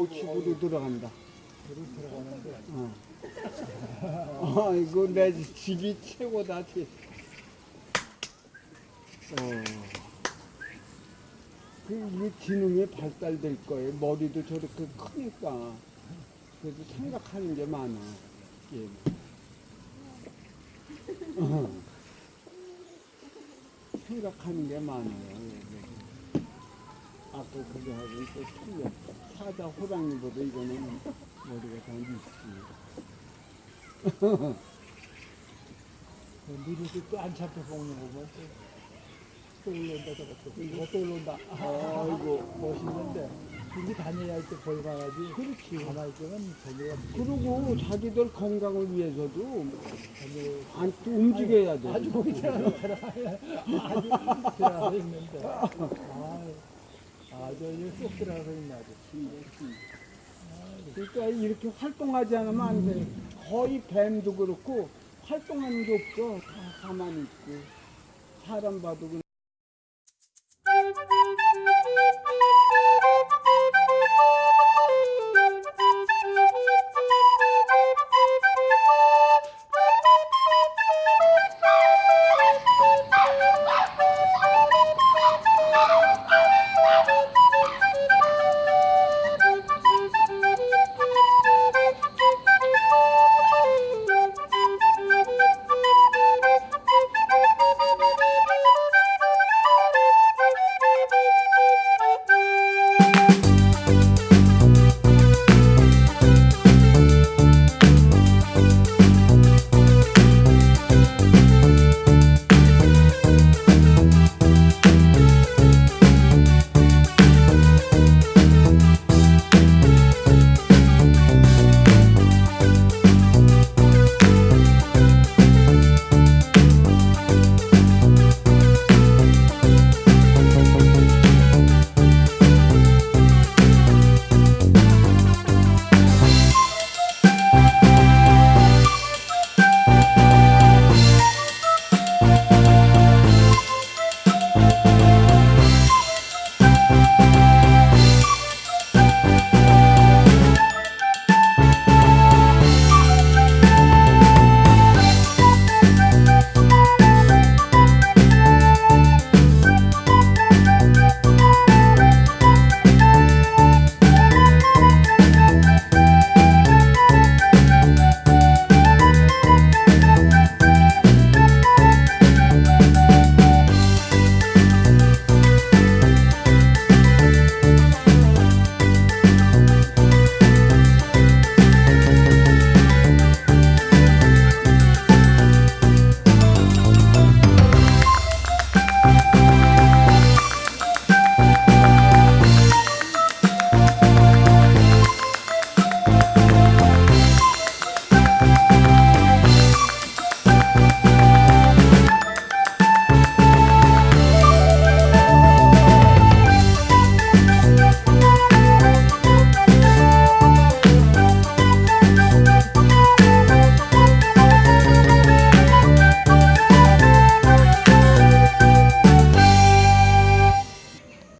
어, 집으로 들어간다. 들을 들어가는데 어. 아이고, 내 집이 최고다, 집. 어. 그, 이게 지능이 발달될 거예요. 머리도 저렇게 크니까. 그래도 생각하는 게 많아. 예. 어. 생각하는 게 많아요. 예. 아까 그거 하고 또 틀려. 사자 호랑이보다 이거는 머리가 더 있습니다. 미리도 또안 잡혀 먹는 거 보면 또, 또 올라온다 저것도 이거 또 올라온다 아이고. 멋있는데 이게 다녀야 할때 벌봐야지 그렇지 가만히 있으면 저기가 그리고 자기들 건강을 위해서도 안 또 움직여야 돼. 아주 거기 들어가서 아주 들어가서 있는데 아주 쏙 들어가서 있네 아주 그러니까 이렇게 활동하지 않으면 안 돼. 거의 뱀도 그렇고 활동하는 게 없어. 다 가만히 있고. 사람 봐도 그냥